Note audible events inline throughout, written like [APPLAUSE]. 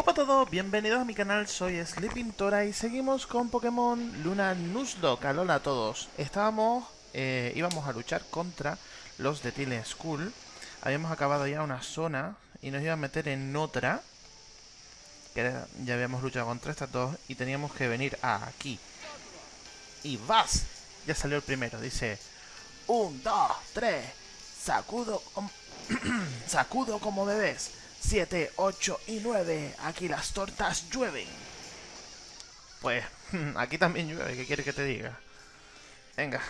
Hola a todos, bienvenidos a mi canal, soy Sleeping Tora y seguimos con Pokémon Luna Nuzlocke. Alola a todos. Estábamos, eh, íbamos a luchar contra los de Tile School. Habíamos acabado ya una zona y nos iba a meter en otra. Que era- ya habíamos luchado contra estas dos y teníamos que venir aquí. Y vas. Ya salió el primero, dice... Un, dos, tres. Sacudo... [CLEARS THROAT] Sacudo como bebés. 7, 8 y 9. Aquí las tortas llueven. Pues [LAUGHS] aquí también llueve, ¿qué quiere que te diga? Venga.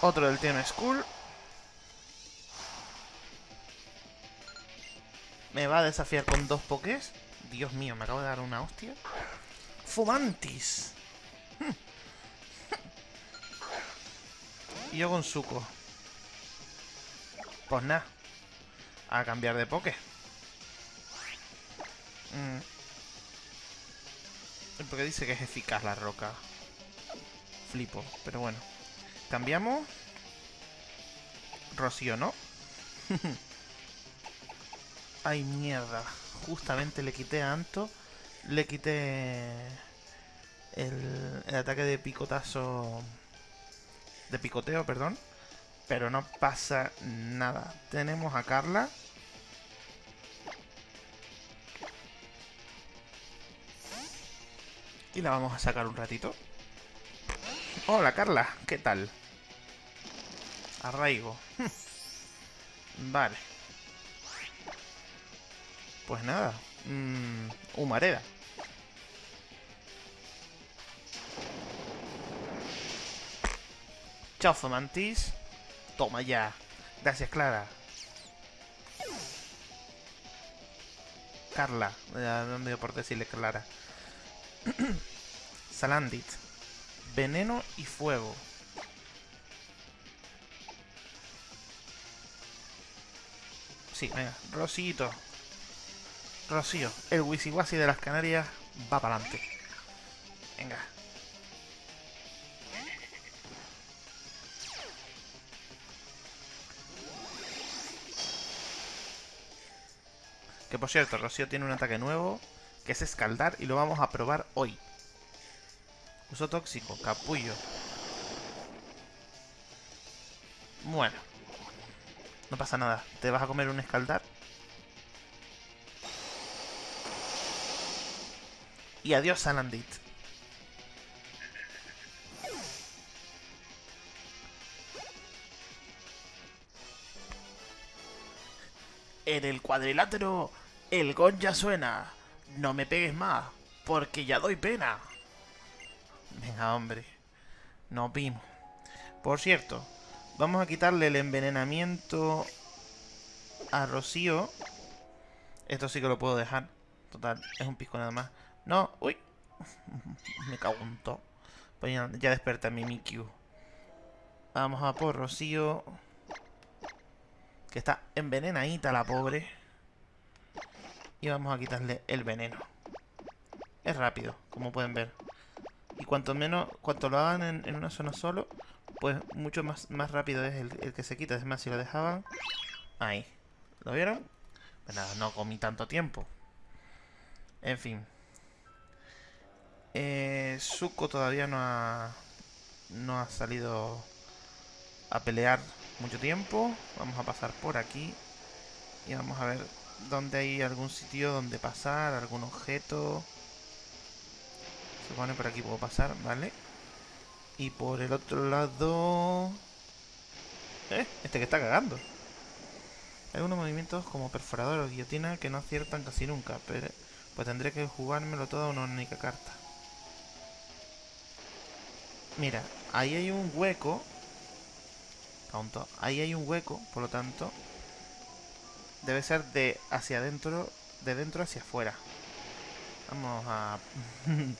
Otro del Team School. Me va a desafiar con dos pokés. Dios mío, me acabo de dar una hostia. Fumantis. Y [LAUGHS] yo con suco. Pues nada. A cambiar de poke. Mm. Porque dice que es eficaz la roca. Flipo, pero bueno. Cambiamos. Rocío, ¿no? [LAUGHS] Ay, mierda. Justamente le quité a Anto. Le quité el, el ataque de picotazo. De picoteo, perdón. Pero no pasa nada. Tenemos a Carla. Y la vamos a sacar un ratito. Hola Carla, ¿qué tal? Arraigo. [LAUGHS] vale. Pues nada. Mm, humareda. Chao, Fomantis. Toma ya. Gracias, Clara. Carla. Me dio por decirle Clara. [CLEARS THROAT] Salandit. Veneno y fuego. Sí, venga. Rosito. Rocío. El Wisiwasi de las Canarias va para adelante. Venga. Que por cierto, Rocío tiene un ataque nuevo, que es escaldar, y lo vamos a probar hoy. Uso tóxico, capullo. Bueno. No pasa nada. ¿Te vas a comer un escaldar? Y adiós, Salandit. En el cuadrilátero, el gong ya suena. No me pegues más, porque ya doy pena. Venga, hombre. Nos vimos. Por cierto, vamos a quitarle el envenenamiento a Rocío. Esto sí que lo puedo dejar. Total, es un pisco nada más. No, uy. [LAUGHS] Me cago en todo. Pues ya, ya desperté a mi Mikyu. Vamos a por Rocío. Que está envenenadita la pobre. Y vamos a quitarle el veneno. Es rápido, como pueden ver. Y cuanto menos, cuanto lo hagan en, una zona solo, pues mucho más, más rápido es el, que se quita. Es más, si lo dejaban... Ahí. ¿Lo vieron? Pues nada, no comí tanto tiempo. En fin. Eh, todavía no ha... No ha salido a pelear mucho tiempo. Vamos a pasar por aquí. Y vamos a ver dónde hay algún sitio donde pasar, algún objeto. Se pone por aquí puedo pasar, ¿vale? Y por el otro lado... ¿Eh? Este que está cagando. Hay algunos movimientos como perforador o guillotina que no aciertan casi nunca, pero pues tendré que jugármelo todo a una única carta. Mira, ahí hay un hueco. Tonto. Ahí hay un hueco, por lo tanto, debe ser de hacia adentro, de dentro hacia afuera. Vamos a... [LAUGHS]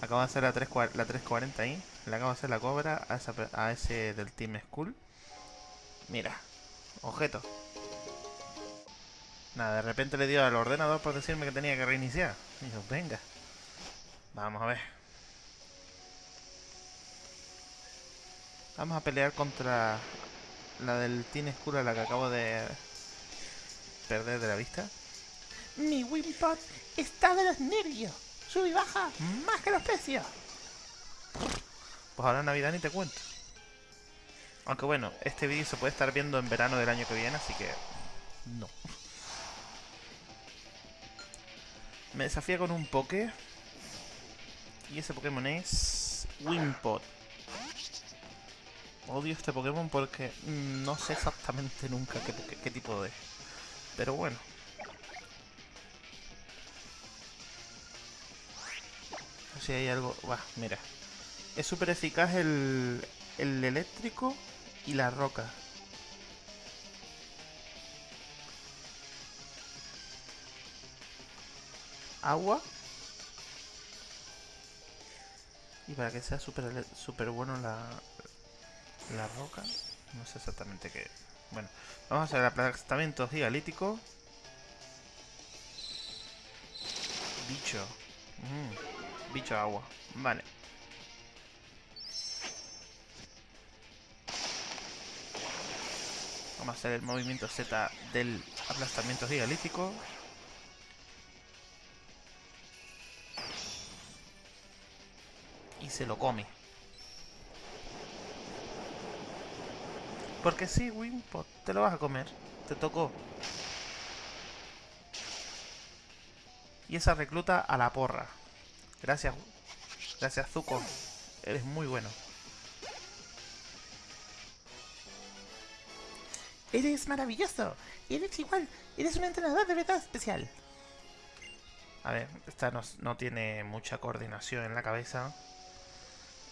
acabo de hacer la, 3, la 340 ahí. Le acabo de hacer la cobra a, esa a ese del Team School. Mira, objeto. Nada, de repente le dio al ordenador por decirme que tenía que reiniciar. Y yo, venga. Vamos a ver. Vamos a pelear contra la del Team School a la que acabo de perder de la vista. Mi Wimpot está de los nervios. Sube y baja más que los precios. Pues ahora Navidad ni te cuento. Aunque bueno, este vídeo se puede estar viendo en verano del año que viene, así que... No. Me desafía con un Poké. Y ese Pokémon es... Wimpot. Odio este Pokémon porque no sé exactamente nunca qué, qué tipo de... Pero bueno. Si hay algo... Va, mira. Es súper eficaz el, el eléctrico y la roca. Agua. Y para que sea súper super bueno la, la roca. No sé exactamente qué. Bueno, vamos a hacer el aplastamiento gigalítico. Bicho. Mm, bicho agua. Vale. Vamos a hacer el movimiento Z del aplastamiento gigalítico. Y se lo come. Porque sí, Wimpot, te lo vas a comer. Te tocó. Y esa recluta a la porra. Gracias. Gracias, Zuko. Eres muy bueno. Eres maravilloso. Eres igual. Eres un entrenador de verdad especial. A ver, esta no, no tiene mucha coordinación en la cabeza.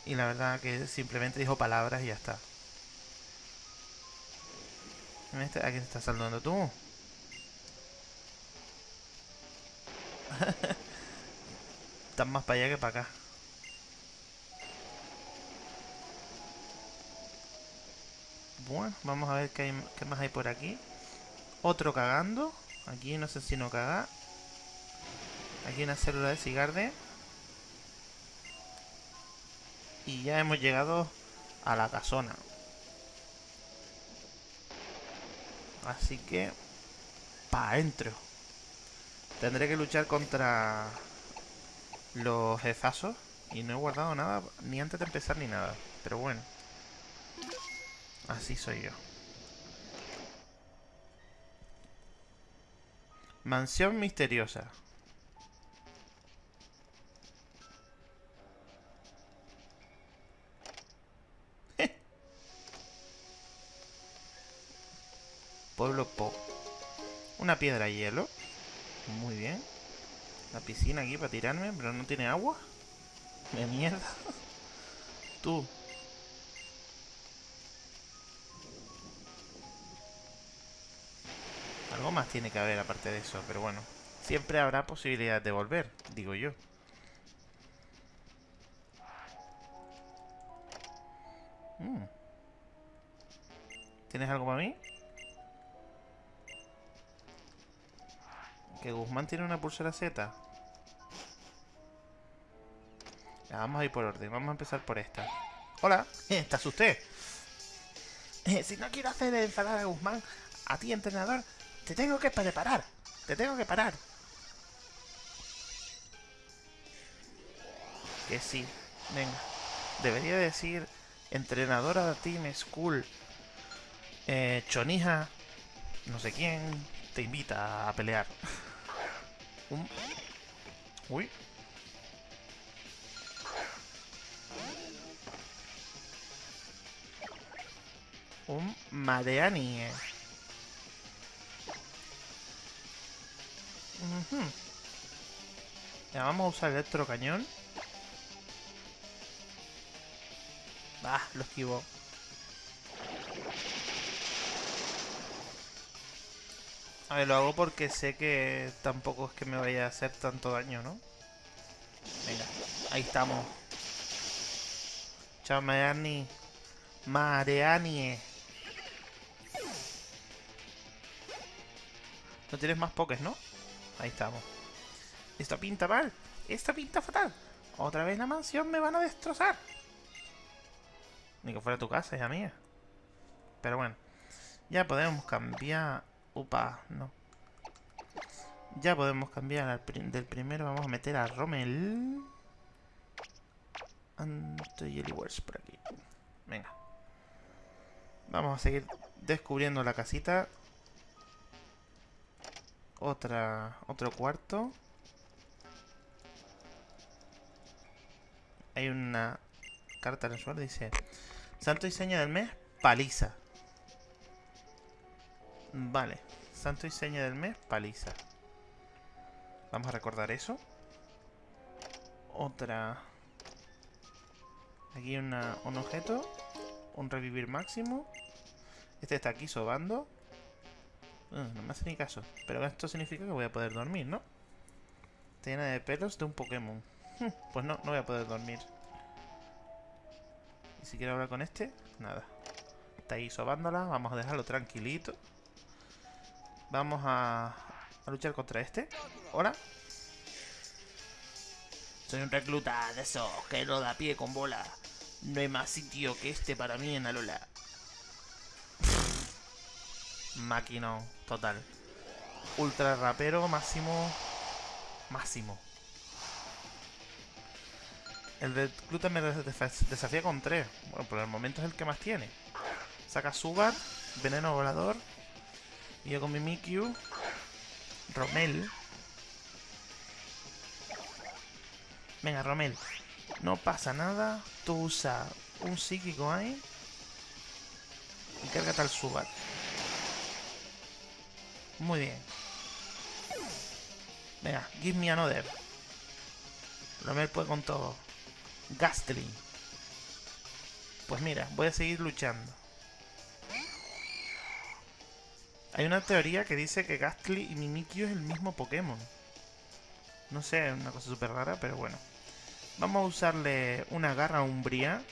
Y la verdad que simplemente dijo palabras y ya está. Este, ¿A quién estás saludando tú? [LAUGHS] Están más para allá que para acá. Bueno, vamos a ver qué, más hay por aquí. Otro cagando. Aquí no sé si no caga. Aquí una célula de cigarde. Y ya hemos llegado a la casona. Así que... Pa' adentro. Tendré que luchar contra los jefazos. Y no he guardado nada, ni antes de empezar ni nada. Pero bueno. Así soy yo. Mansión misteriosa. Pueblo Po. Una piedra hielo. Muy bien. La piscina aquí para tirarme, pero no tiene agua. De mierda. [LAUGHS] Tú. Algo más tiene que haber aparte de eso, pero bueno. Siempre habrá posibilidad de volver, digo yo. Mm. ¿Tienes algo para mí? Que Guzmán tiene una pulsera Z. Ya, vamos a ir por orden. Vamos a empezar por esta. Hola. [LAUGHS] ¿Te asusté? Eh, si no quiero hacer enfadar a Guzmán, a ti, entrenador, te tengo que preparar. Te tengo que parar. Que sí. Venga. Debería decir entrenadora de Team School. Eh, Chonija. No sé quién. Te invita a pelear. [LAUGHS] Un... Uy. Un Madeani. Ya vamos a usar el electrocañón. Ah, lo esquivo. A ver, lo hago porque sé que tampoco es que me vaya a hacer tanto daño, ¿no? Venga, ahí estamos. Chao, Mareani. Mareani. No tienes más pokés, ¿no? Ahí estamos. Esto pinta mal. Esto pinta fatal. Otra vez la mansión me van a destrozar. Ni que fuera tu casa, hija mía. Pero bueno. Ya podemos cambiar Upa, no. Ya podemos cambiar al del primero. Vamos a meter a Rommel. Anti-Wars por aquí. Venga. Vamos a seguir descubriendo la casita. Otra, otro cuarto. Hay una carta en el suelo, dice... Santo diseño del mes, paliza. Vale. Santo diseño del mes, paliza. Vamos a recordar eso. Otra... Aquí un objeto. Un revivir máximo. Este está aquí sobando. Ah, no me hace ni caso. Pero esto significa que voy a poder dormir, ¿no? Tiene de pelos de un Pokémon. Pues no, no voy a poder dormir. Y si quiero hablar con este, nada. Está ahí sobándola. Vamos a dejarlo tranquilito. Vamos a, a luchar contra este. Hola. Soy un recluta de esos que no da pie con bola. No hay más sitio que este para mí en Alola. Máquina total. Ultra rapero máximo. Máximo. El recluta me desafía con 3. Bueno, por el momento es el que más tiene. Saca Sugar, Veneno Volador. Y yo con mi Mikyu. Romel. Venga, Romel. No pasa nada. Tú usa un psíquico ahí. Y cárgate al Sugar. Muy bien. Venga, give me another. Romel puede con todo. Gastly. Pues mira, voy a seguir luchando. Hay una teoría que dice que Gastly y Mimikyu es el mismo Pokémon. No sé, es una cosa súper rara, pero bueno. Vamos a usarle una garra umbría.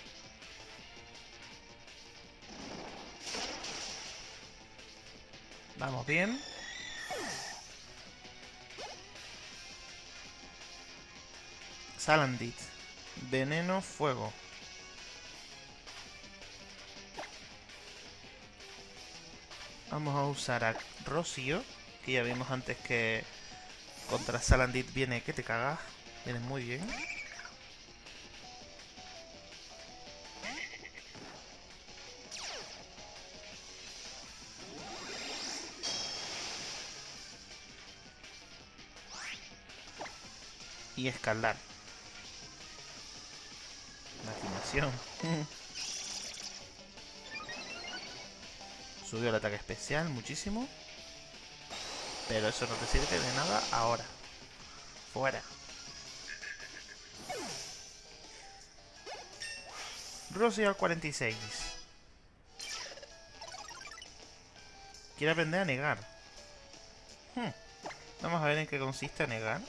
Vamos bien. Salandit. Veneno, fuego. Vamos a usar a Rocío, que ya vimos antes que contra Salandit viene que te cagas. Viene muy bien. Y escalar. [LAUGHS] Subió el ataque especial muchísimo. Pero eso no te sirve de nada ahora. Fuera. Rosy al 46. Quiere aprender a negar. Hmm. Vamos a ver en qué consiste negar.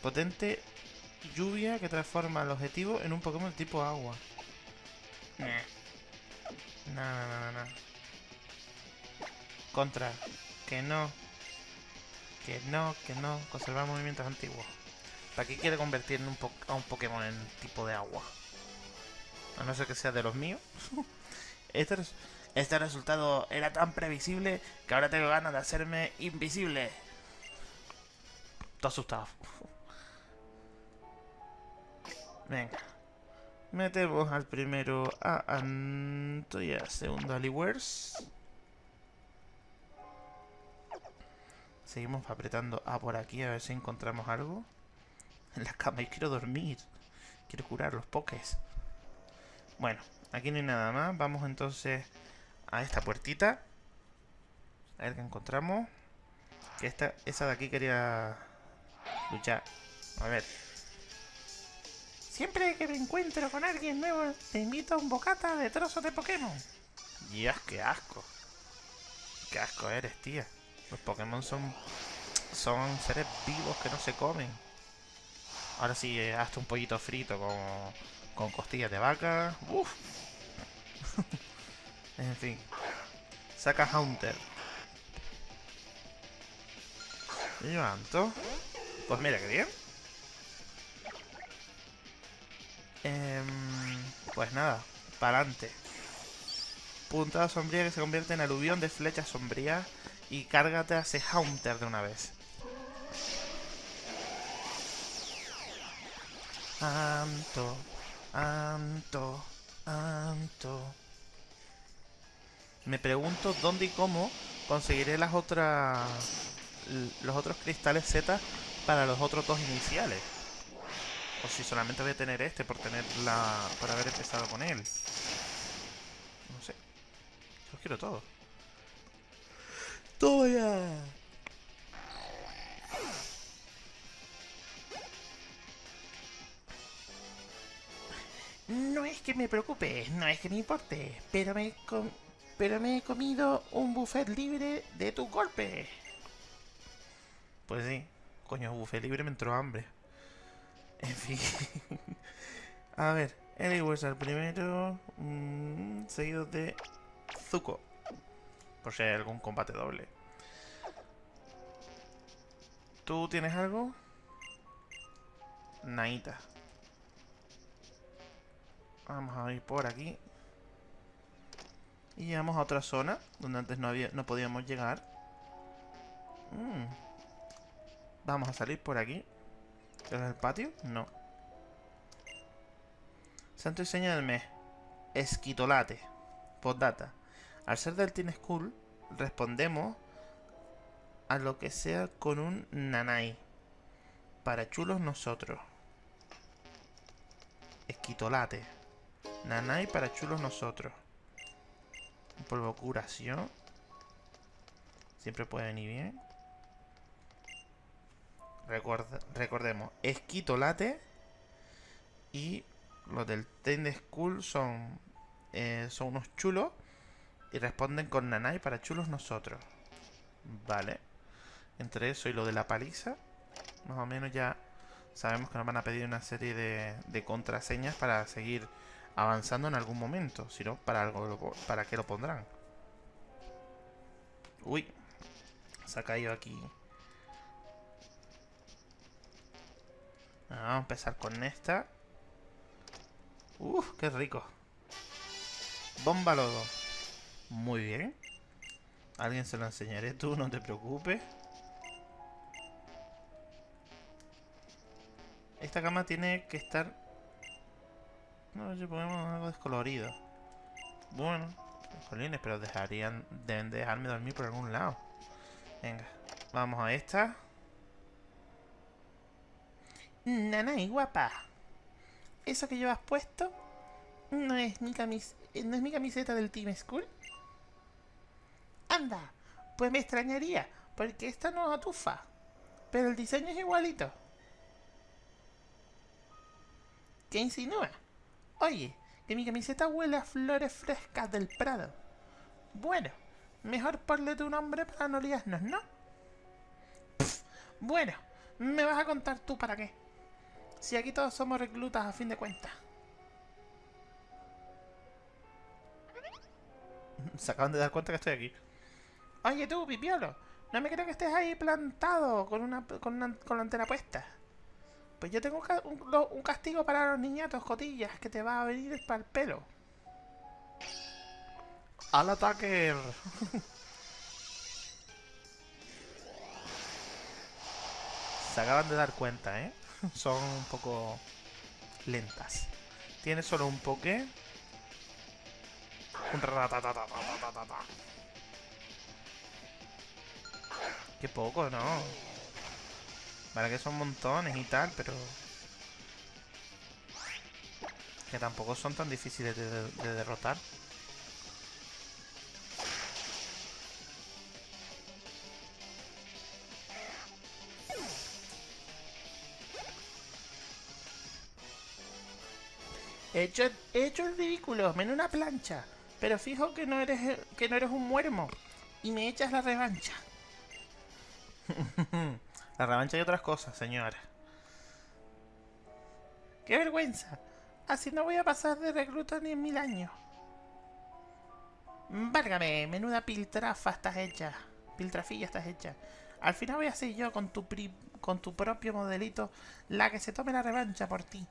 Potente lluvia que transforma al objetivo en un Pokémon tipo agua. No, no, no, no. Contra. Que no. Que no, que no. Conservar movimientos antiguos. ¿Para qué quiere convertir a un Pokémon en tipo de agua? A no ser que sea de los míos. [LAUGHS] este, este resultado era tan previsible que ahora tengo ganas de hacerme invisible. Estoy asustado. [LAUGHS] Venga. Metemos al primero a Anto y al segundo a Aliwers. Seguimos apretando A por aquí a ver si encontramos algo. En la cama, y quiero dormir. Quiero curar los pokés. Bueno, aquí no hay nada más. Vamos entonces a esta puertita. A ver qué encontramos. Que esta, esa de aquí quería luchar. A ver. Siempre que me encuentro con alguien nuevo, te invito a un bocata de trozos de Pokémon. Dios, qué asco. Qué asco eres, tía. Los Pokémon son, son seres vivos que no se comen. Ahora sí, eh, hasta un pollito frito con, con costillas de vaca. Uf. [LAUGHS] en fin. Saca Haunter. Levanto. Pues mira qué bien. Em, pues nada, para adelante. Puntada sombría que se convierte en aluvión de flechas sombrías. Y cárgate a ese Haunter de una vez. Anto, Anto, Anto. Me pregunto dónde y cómo conseguiré las otras los otros cristales Z para los otros dos iniciales. O si solamente voy a tener este por tener la por haber empezado con él. No sé. Los quiero todos. ¡Todo ya! No es que me preocupe, no es que me importe, pero me, pero me he comido un buffet libre de tu golpe. Pues sí, coño, buffet libre me entró hambre. En fin. A ver, el al primero, mm, seguido de Zuko. Por si hay algún combate doble. ¿Tú tienes algo? Naita. Vamos a ir por aquí. Y llegamos a otra zona donde antes no, había, no podíamos llegar. Mm. Vamos a salir por aquí. ¿Es el patio? No. Santo y seña del mes. Esquitolate. Postdata. Al ser del Teen School, respondemos a lo que sea con un nanay. Para chulos nosotros. Esquitolate. Nanay para chulos nosotros. Polvo curación. Siempre puede venir bien. Recordemos, esquitolate. Y los del Tend School son, eh, son unos chulos. Y responden con Nanay para chulos nosotros. Vale. Entre eso y lo de la paliza. Más o menos ya sabemos que nos van a pedir una serie de, de contraseñas para seguir avanzando en algún momento. Si no, ¿para, algo, ¿para qué lo pondrán? Uy. Se ha caído aquí. Vamos a empezar con esta. Uf, qué rico. Bomba lodo. Muy bien. Alguien se lo enseñaré tú, no te preocupes. Esta cama tiene que estar no, si ponemos algo descolorido. Bueno, jolines, pero dejarían, deben dejarme dormir por algún lado. Venga, vamos a esta. Nanay, guapa. ¿Eso que llevas puesto no es mi, no es mi camiseta del Team School? Anda, pues me extrañaría, porque esta no atufa. Pero el diseño es igualito. ¿Qué insinúa? Oye, que mi camiseta huele a flores frescas del Prado. Bueno, mejor ponle tu nombre para no liarnos, ¿no? bueno, me vas a contar tú para qué. Si aquí todos somos reclutas a fin de cuentas. Se acaban de dar cuenta que estoy aquí. Oye tú, pipiolo, no me creo que estés ahí plantado con una con, una, con la antena puesta. Pues yo tengo un, castigo para los niñatos, cotillas, que te va a venir para el pelo. ¡Al ataque! [LAUGHS] Se acaban de dar cuenta, ¿eh? Son un poco lentas. Tiene solo un poke. Un Qué poco, ¿no? Vale que son montones y tal, pero... Que tampoco son tan difíciles de, derrotar. He hecho, he hecho el ridículo, en una plancha. Pero fijo que no eres que no eres un muermo. Y me echas la revancha. [LAUGHS] La revancha y otras cosas, señora. ¡Qué vergüenza! Así no voy a pasar de recluta ni en mil años. Várgame, menuda piltrafa estás hecha. Piltrafilla estás hecha. Al final voy a ser yo con tu, con tu propio modelito la que se tome la revancha por ti.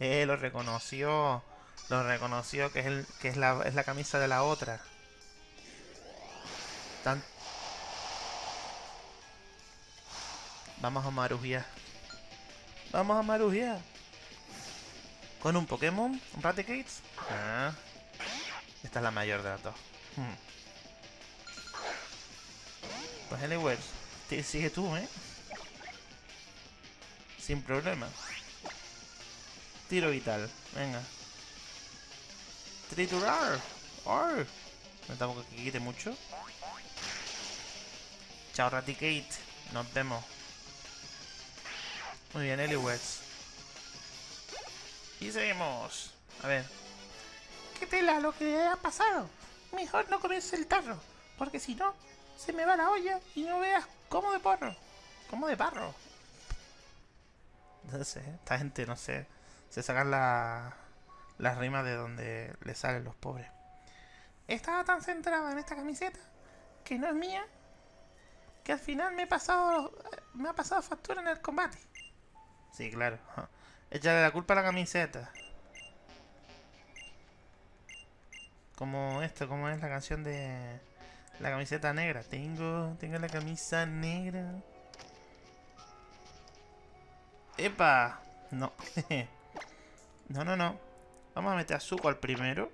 Eh, lo reconoció. Lo reconoció que es, el, que es, la, es la camisa de la otra. Vamos a marujear. Vamos a marujear. Con un Pokémon, un Raticates. Ah. Esta es la mayor de las dos. Hmm. Pues anyways, sigue tú, ¿eh? Sin problema. Tiro vital, venga. Triturar. Oh. No tampoco que quite mucho. Chao, Raticate. Nos vemos. Muy bien, Eliwets. Y seguimos. A ver. ¿Qué tela lo que ha pasado? Mejor no comerse el tarro. Porque si no, se me va la olla y no veas cómo de porro. Como de parro. No sé, esta gente, no sé. Se sacan la, las rimas de donde le salen los pobres. Estaba tan centrada en esta camiseta, que no es mía, que al final me he pasado me ha pasado factura en el combate. Sí, claro. [LAUGHS] Échale la culpa a la camiseta. Como esto, como es la canción de la camiseta negra. Tengo, tengo la camisa negra. ¡Epa! No. [LAUGHS] no, no, no. Vamos a meter a Zuko al primero.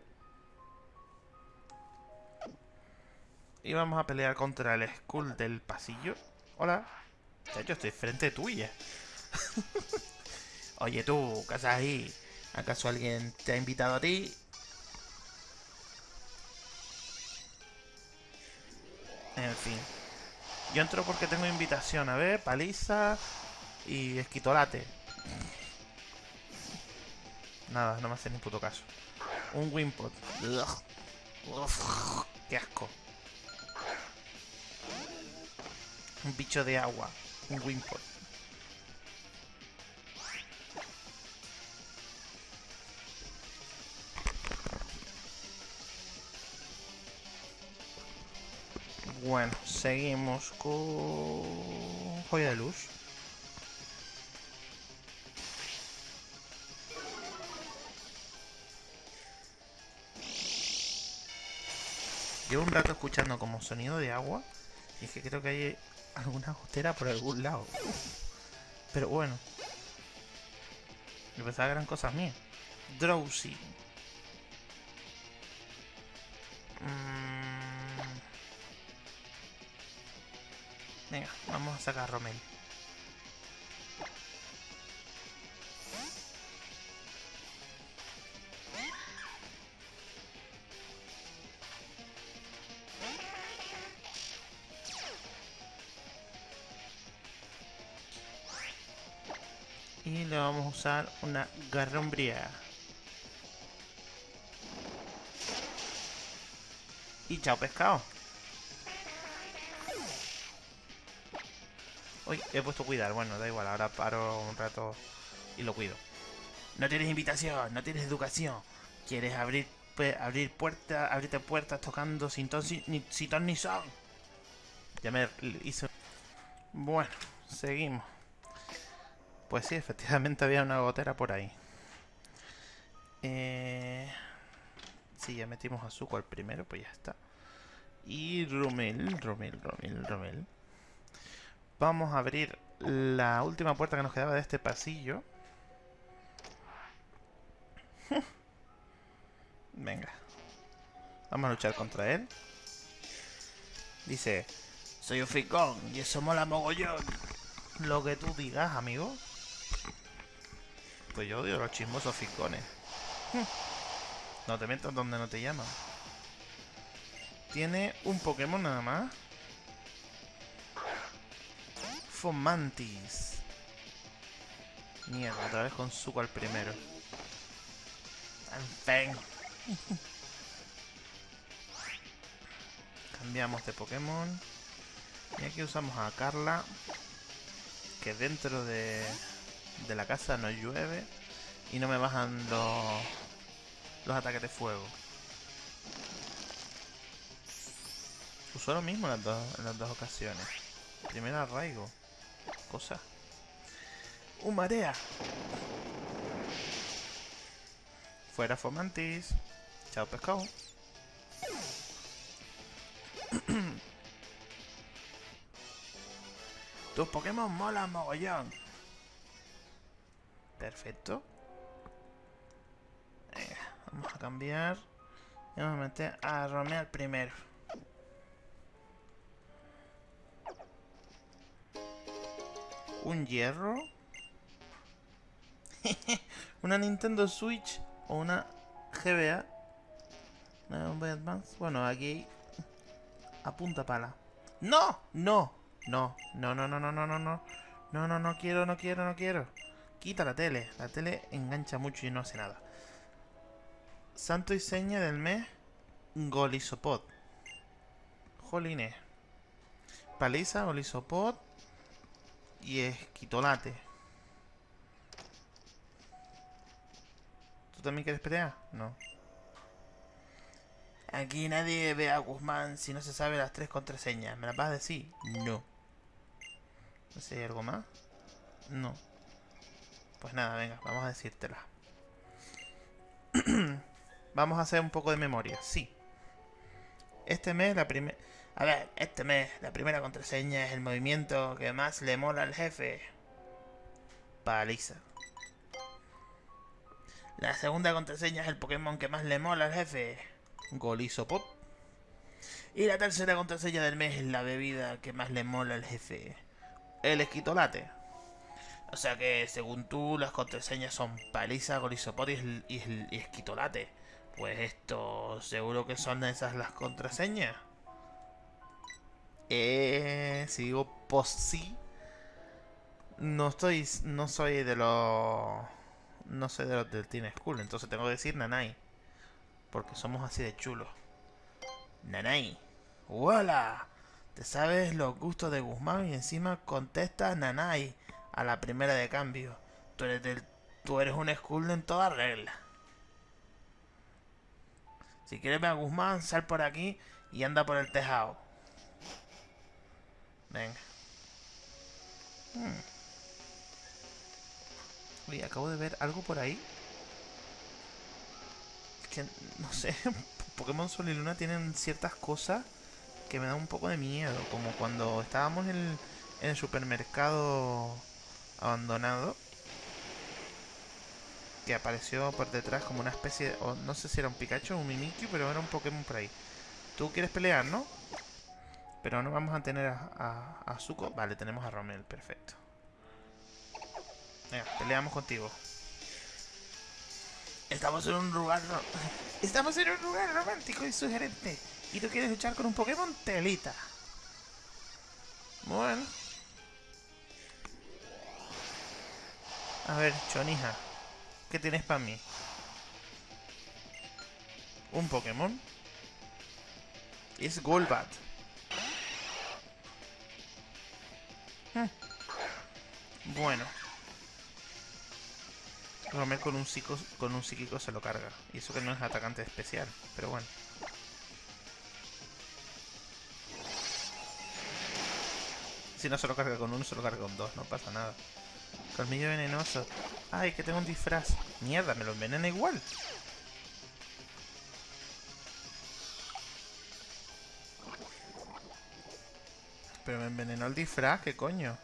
Y vamos a pelear contra el Skull del pasillo. Hola. Yo estoy frente tuya. [LAUGHS] Oye tú, ¿qué haces ahí? ¿Acaso alguien te ha invitado a ti? En fin. Yo entro porque tengo invitación. A ver, paliza y esquitolate. Nada, no me hace ni puto caso. Un Wimpot. qué asco. Un bicho de agua. Un Wimpot. Bueno, seguimos con joya de luz. Llevo un rato escuchando como sonido de agua y es que creo que hay alguna gotera por algún lado. Pero bueno. Yo pensaba que eran cosas mías. Drowsy. Mm. Venga, vamos a sacar a Romel. Usar una garrombría. Y chao pescado. Uy, he puesto cuidar. Bueno, da igual, ahora paro un rato y lo cuido. No tienes invitación, no tienes educación. Quieres abrir abrir puertas, abrirte puertas tocando sin ton ni, sin ton ni son. Ya me hizo... Bueno, seguimos. Pues sí, efectivamente había una gotera por ahí. Eh... Sí, ya metimos azúcar al primero, pues ya está. Y Romel, Romel, Romel, Romel. Vamos a abrir la última puerta que nos quedaba de este pasillo. [LAUGHS] Venga. Vamos a luchar contra él. Dice, soy un ficón y eso mola mogollón. Lo que tú digas, amigo. Pues yo odio los chismosos ficones. No te metas donde no te llaman. Tiene un Pokémon nada más. Fomantis. Mierda, otra vez con Zuko al primero. En. Cambiamos de Pokémon. Y aquí usamos a Carla. Que dentro de, de la casa no llueve. Y no me bajan los, los ataques de fuego. Usó lo mismo en las dos, en las dos ocasiones. Primero arraigo. Cosa. Un marea. Fuera Fomantis. Chao pescado. [CLEARS THROAT] Tus Pokémon molan mogollón. Perfecto. Vamos a cambiar. Y vamos a meter a Romeo primero. Un hierro. [LAUGHS] una Nintendo Switch o una GBA. Una Boy Advance. Bueno, aquí [LAUGHS] a punta pala. ¡No! No, no, no, no, no, no, no, no. No, no, no quiero, no quiero, no quiero. Quita la tele. La tele engancha mucho y no hace nada. Santo y seña del mes. Golisopod. Jolines. Paliza, Golisopod. Y esquitolate. ¿Tú también quieres pelear? No. Aquí nadie ve a Guzmán si no se sabe las tres contraseñas. ¿Me las vas a decir? No. No sé, ¿hay algo más? No. Pues nada, venga, vamos a decírtela. [CLEARS THROAT] vamos a hacer un poco de memoria, sí. Este mes la primera... A ver, este mes la primera contraseña es el movimiento que más le mola al jefe. Paliza. La segunda contraseña es el Pokémon que más le mola al jefe. Golisopop. Y la tercera contraseña del mes es la bebida que más le mola al jefe. El esquitolate. O sea que, según tú, las contraseñas son paliza, golisopot y, esquitolate. Pues esto, seguro que son esas las contraseñas. Eh, si digo pues sí, no estoy, no soy de los, no soy de los del Teen School, entonces tengo que decir Nanai, porque somos así de chulos. Nanai, ¡Hola! Te sabes los gustos de Guzmán y encima contestas Nanai a la primera de cambio. Tú eres tú eres un school en toda regla. Si quieres ver a Guzmán, sal por aquí y anda por el tejado. Venga. Hmm. Oye, acabo de ver algo por ahí. Que, no sé, [LAUGHS] Pokémon Sol y Luna tienen ciertas cosas que me dan un poco de miedo. Como cuando estábamos en el, supermercado abandonado. Que apareció por detrás como una especie de... no sé si era un Pikachu o un Mimikyu, pero era un Pokémon por ahí. Tú quieres pelear, ¿no? Pero no vamos a tener a, a, Zuko. Vale, tenemos a Romel, perfecto. Venga, peleamos contigo. Estamos en un lugar... [LAUGHS] Estamos en un lugar romántico y sugerente. Y tú quieres luchar con un Pokémon telita. Bueno. A ver, Chonija. ¿Qué tienes para mí? ¿Un Pokémon? Es Golbat. Bueno. Romer con un, psico, con un psíquico se lo carga. Y eso que no es atacante especial. Pero bueno. Si no se lo carga con uno, se lo carga con dos. No pasa nada. Colmillo venenoso. Ay, que tengo un disfraz. Mierda, me lo envenena igual. Pero me envenenó el disfraz, ¿qué coño?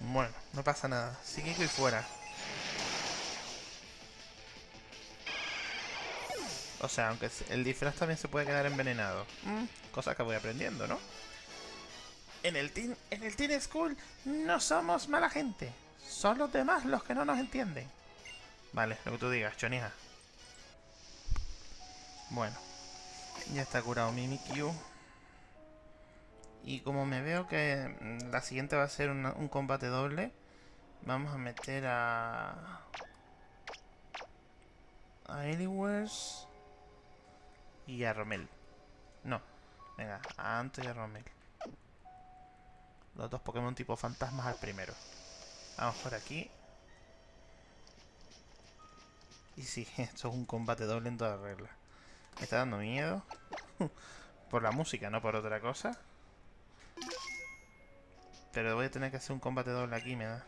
Bueno, no pasa nada. Sigue y fuera. O sea, aunque el disfraz también se puede quedar envenenado. Mm, cosa que voy aprendiendo, ¿no? En el, teen, en el Teen School no somos mala gente. Son los demás los que no nos entienden. Vale, lo que tú digas, chonija. Bueno. Ya está curado Mimikyu. Y como me veo que mm, la siguiente va a ser un combate doble, vamos a meter a... A Anywheres y a Romel. No, venga, a Anto y a Romel. Los dos Pokémon tipo fantasmas al primero. Vamos por aquí. Y sí, [LAUGHS] esto es un combate doble en toda regla. Me está dando miedo. [LAUGHS] por la música, no por otra cosa. Pero voy a tener que hacer un combate doble aquí, me da.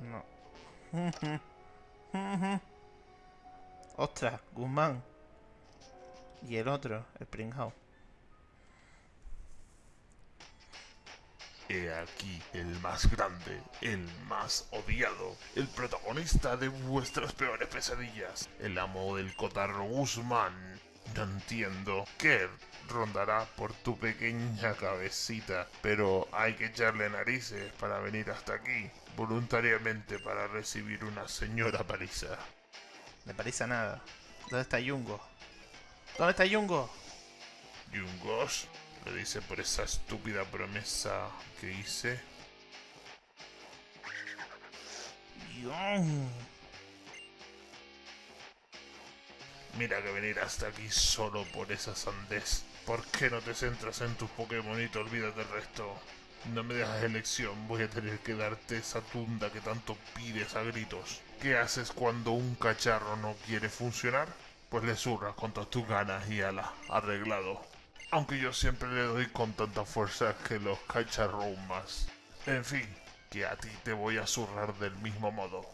No. [LAUGHS] Ostras, Guzmán. Y el otro, el Springhouse. He aquí el más grande, el más odiado, el protagonista de vuestras peores pesadillas, el amo del cotarro Guzmán. No entiendo qué rondará por tu pequeña cabecita, pero hay que echarle narices para venir hasta aquí, voluntariamente para recibir una señora paliza. Me parece nada. ¿Dónde está Yungo? ¿Dónde está Yungo? Yungos, lo dice por esa estúpida promesa que hice. Mira que venir hasta aquí solo por esa sandez. ¿Por qué no te centras en tus Pokémon y te olvidas del resto? No me dejas elección, voy a tener que darte esa tunda que tanto pides a gritos. ¿Qué haces cuando un cacharro no quiere funcionar? Pues le zurras con todas tus ganas y ala, arreglado. Aunque yo siempre le doy con tanta fuerza que los cacharros más. En fin, que a ti te voy a zurrar del mismo modo.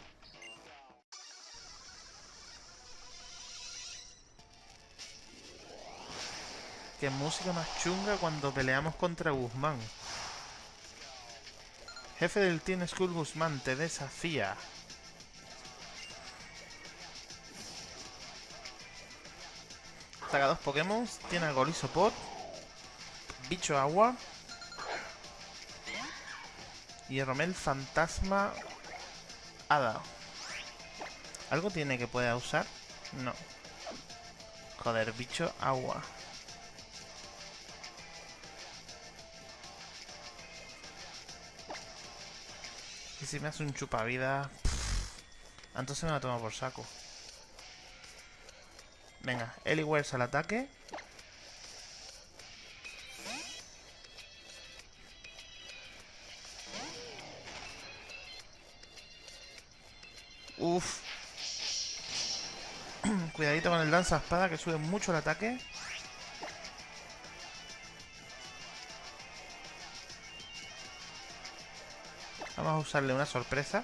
Qué música más chunga cuando peleamos contra Guzmán. Jefe del Team School Guzmán te desafía. Saca dos Pokémon. Tiene Golisopod. Bicho Agua. Y Romel Fantasma Hada. ¿Algo tiene que pueda usar? No. Joder, bicho agua. Y si me hace un chupavida... Entonces me la tomo por saco. Venga, Eliwers al ataque. Uf. [CLEARS THROAT] Cuidadito con el danza espada que sube mucho el ataque. Vamos a usarle una sorpresa.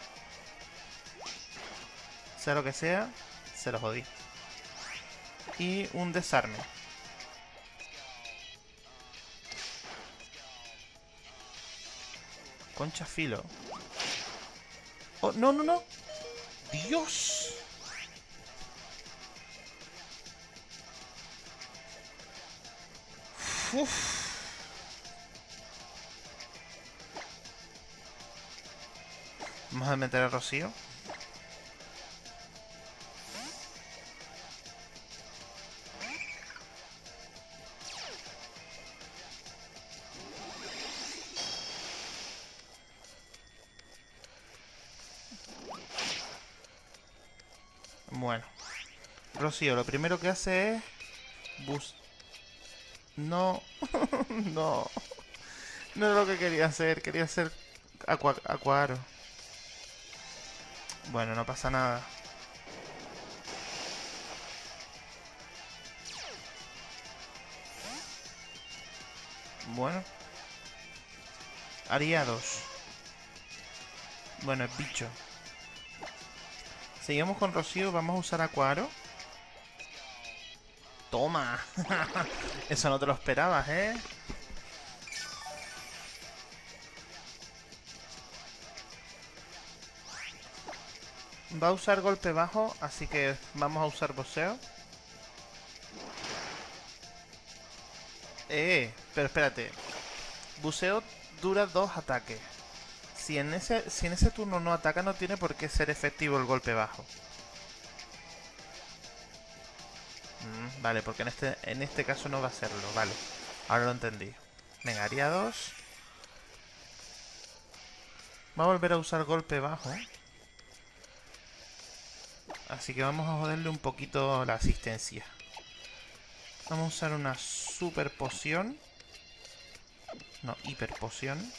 Sea lo que sea, se lo jodí. Y un desarme. Concha filo. Oh, no, no, no. Dios. Uf. Vamos a meter a Rocío. Lo primero que hace es... Bus... No. [LAUGHS] no. No es lo que quería hacer. Quería hacer aqua Acuaro. Bueno, no pasa nada. Bueno. Ariados. Bueno, es bicho. Seguimos con Rocío. Vamos a usar Acuaro. Toma. [LAUGHS] Eso no te lo esperabas, ¿eh? Va a usar golpe bajo, así que vamos a usar boxeo. Eh, pero espérate. Buceo dura dos ataques. Si en ese, si en ese turno no ataca, no tiene por qué ser efectivo el golpe bajo. Mm, vale, porque en este, en este caso no va a serlo. Vale, ahora lo entendí. Venga, haría dos. Va a volver a usar golpe bajo. Así que vamos a joderle un poquito la asistencia. Vamos a usar una super poción. No, hiper poción.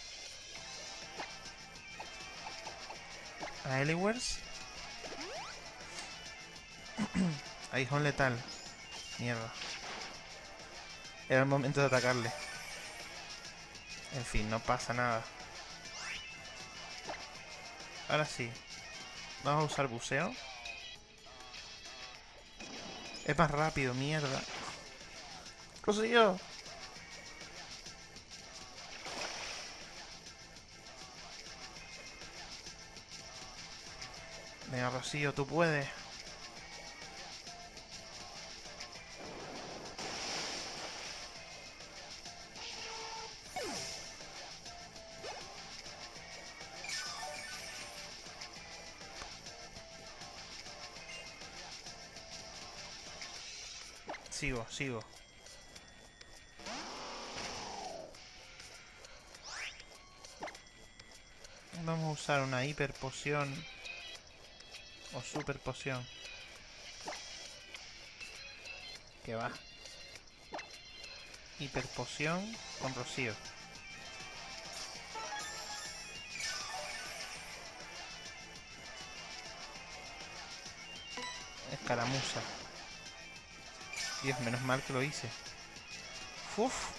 A Eliwers. [COUGHS] Aguijón letal. Mierda. Era el momento de atacarle. En fin, no pasa nada. Ahora sí. Vamos a usar buceo. Es más rápido, mierda. ¡Rocío! Venga, Rocío, tú puedes. Sigo, sigo. Vamos a usar una hiper poción o super poción. Que va. Hiper poción con rocío. Escaramuza. Dios, menos mal que lo hice. Uf.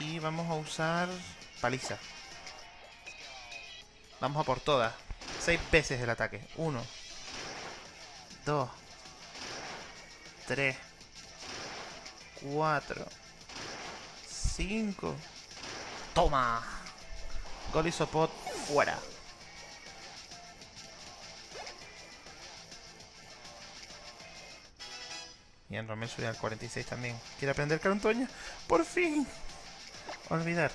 Y vamos a usar paliza. Vamos a por todas. Seis veces el ataque. Uno. Dos. Tres. Cuatro. Cinco. Toma. Gol y sopot fuera. Y en Romel subía al 46 también. ¿Quiere aprender Carantoña? ¡Por fin! Olvidar.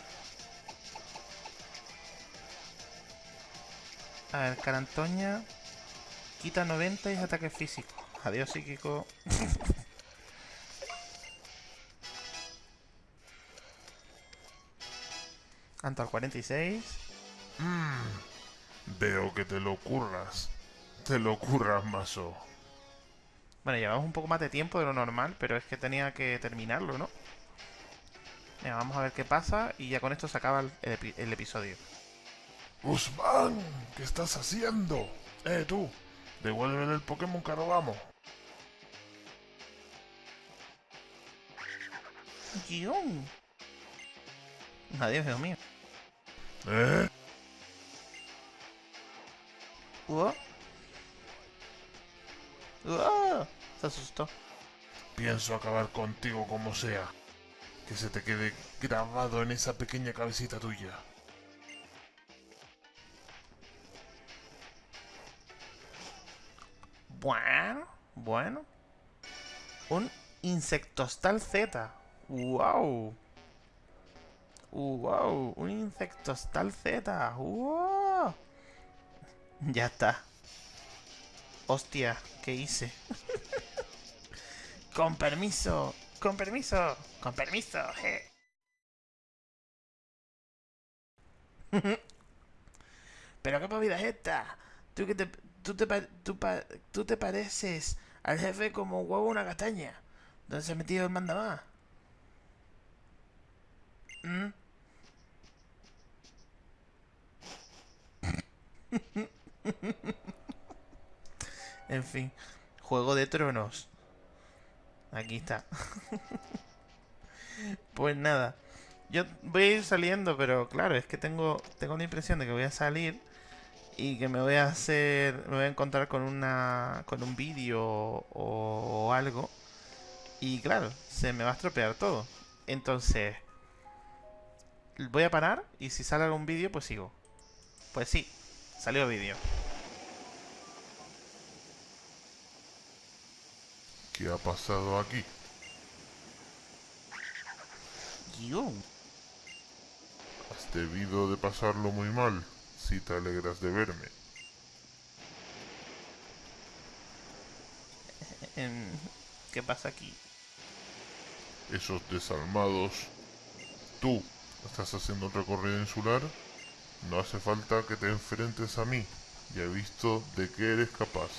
A ver, Carantoña quita 90 y es ataque físico. Adiós, psíquico. [LAUGHS] Anto al 46. Mmm. Veo que te lo curras. Te lo curras, mazo. Bueno, llevamos un poco más de tiempo de lo normal, pero es que tenía que terminarlo, ¿no? Venga, vamos a ver qué pasa y ya con esto se acaba el, el epi- el episodio. Guzmán, ¿qué estás haciendo? Eh, tú, devuélvele el Pokémon que robamos. Guión. Adiós, Dios mío. ¿Eh? Uah. Uah. Se asustó. Pienso acabar contigo como sea. Que se te quede grabado en esa pequeña cabecita tuya. Bueno, bueno. Un insectostal Z. Wow. Wow, un insectostal Z. Wow. Ya está. Hostia, ¿qué hice? con permiso, con permiso, con permiso. Pero qué movida es esta. Tú que te, tú te, tú, tú te pareces al jefe como un huevo una castaña. ¿Dónde se ha metido el mandamás? ¿Mm? [LAUGHS] en fin, Juego de Tronos. Aquí está. [LAUGHS] pues nada. Yo voy a ir saliendo, pero claro, es que tengo, tengo la impresión de que voy a salir y que me voy a hacer, me voy a encontrar con una, con un vídeo o, algo y claro, se me va a estropear todo. Entonces, voy a parar y si sale algún vídeo, pues sigo. Pues sí, salió vídeo. ¿Qué ha pasado aquí? Guión. Has debido de pasarlo muy mal, si te alegras de verme. [LAUGHS] Em, ¿Qué pasa aquí? Esos desalmados... Tú, ¿estás haciendo un recorrido insular? No hace falta que te enfrentes a mí. Ya he visto de qué eres capaz.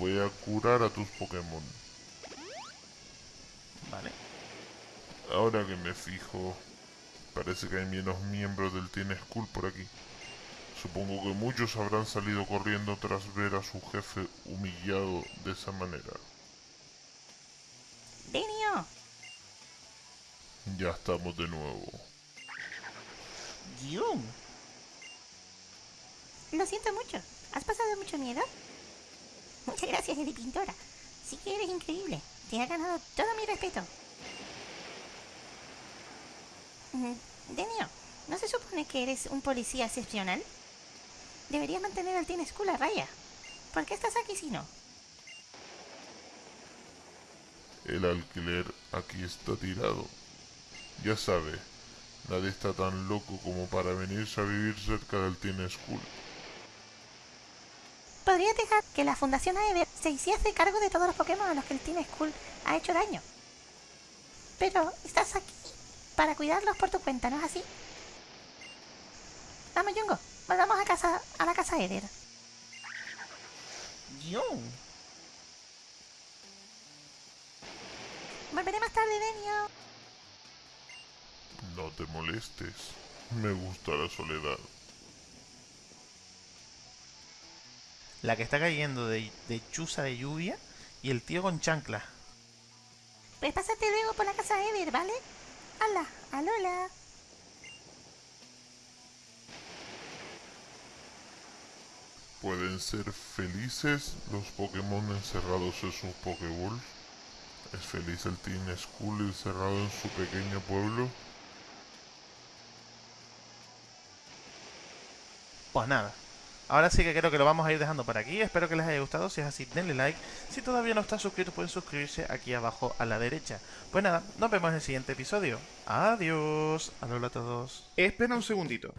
Voy a curar a tus Pokémon. Vale. Ahora que me fijo, parece que hay menos miembros del Teen School por aquí. Supongo que muchos habrán salido corriendo tras ver a su jefe humillado de esa manera. Dinio, Ya estamos de nuevo. Guión. lo siento mucho. ¿Has pasado mucho miedo? [LAUGHS] Muchas gracias, Eddie Pintora. Sí que eres increíble. Te ha ganado todo mi respeto. Mm, Denio, ¿no se supone que eres un policía excepcional? Deberías mantener al Teen School a raya. ¿Por qué estás aquí si no? El alquiler aquí está tirado. Ya sabe, nadie está tan loco como para venirse a vivir cerca del Teen School. Podrías dejar que la Fundación Aether se hiciese cargo de todos los Pokémon a los que el Teen School ha hecho daño. Pero estás aquí para cuidarlos por tu cuenta, ¿no es así? Vamos, Jungo, volvamos a casa, a la casa Aether. Yo. Volveré más tarde, Denio. No te molestes. Me gusta la soledad. La que está cayendo de, de chuza de lluvia y el tío con chancla. Pues pásate luego por la casa Aether, ¿vale? Hola, alola. ¿Pueden ser felices los Pokémon encerrados en sus Pokéballs? ¿Es feliz el Teen School encerrado en su pequeño pueblo? Pues nada. Ahora sí que creo que lo vamos a ir dejando por aquí. Espero que les haya gustado. Si es así, denle like. Si todavía no están suscritos, pueden suscribirse aquí abajo a la derecha. Pues nada, nos vemos en el siguiente episodio. Adiós. Hola a todos. Espera un segundito.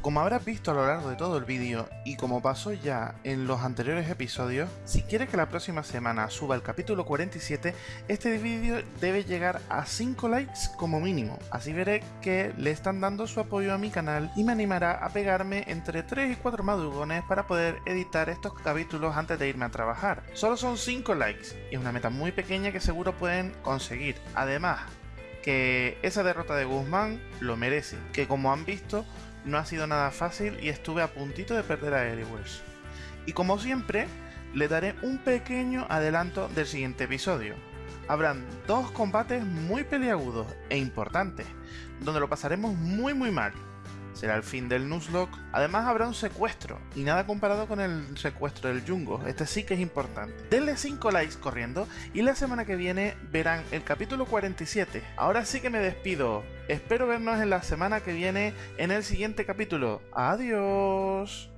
Como habrás visto a lo largo de todo el vídeo y como pasó ya en los anteriores episodios, si quieres que la próxima semana suba el capítulo 47, este vídeo debe llegar a 5 likes como mínimo. Así veré que le están dando su apoyo a mi canal y me animará a pegarme entre 3 y 4 madrugones para poder editar estos capítulos antes de irme a trabajar. Solo son 5 likes y es una meta muy pequeña que seguro pueden conseguir. Además, que esa derrota de Guzmán lo merece, que como han visto no ha sido nada fácil y estuve a puntito de perder a Eriwers. Y como siempre, le daré un pequeño adelanto del siguiente episodio. Habrán dos combates muy peliagudos e importantes, donde lo pasaremos muy muy mal. Será el fin del Nuzlocke. Además habrá un secuestro, y nada comparado con el secuestro del Jungo. Este sí que es importante. Denle 5 likes corriendo, y la semana que viene verán el capítulo 47. Ahora sí que me despido. Espero vernos en la semana que viene en el siguiente capítulo. Adiós.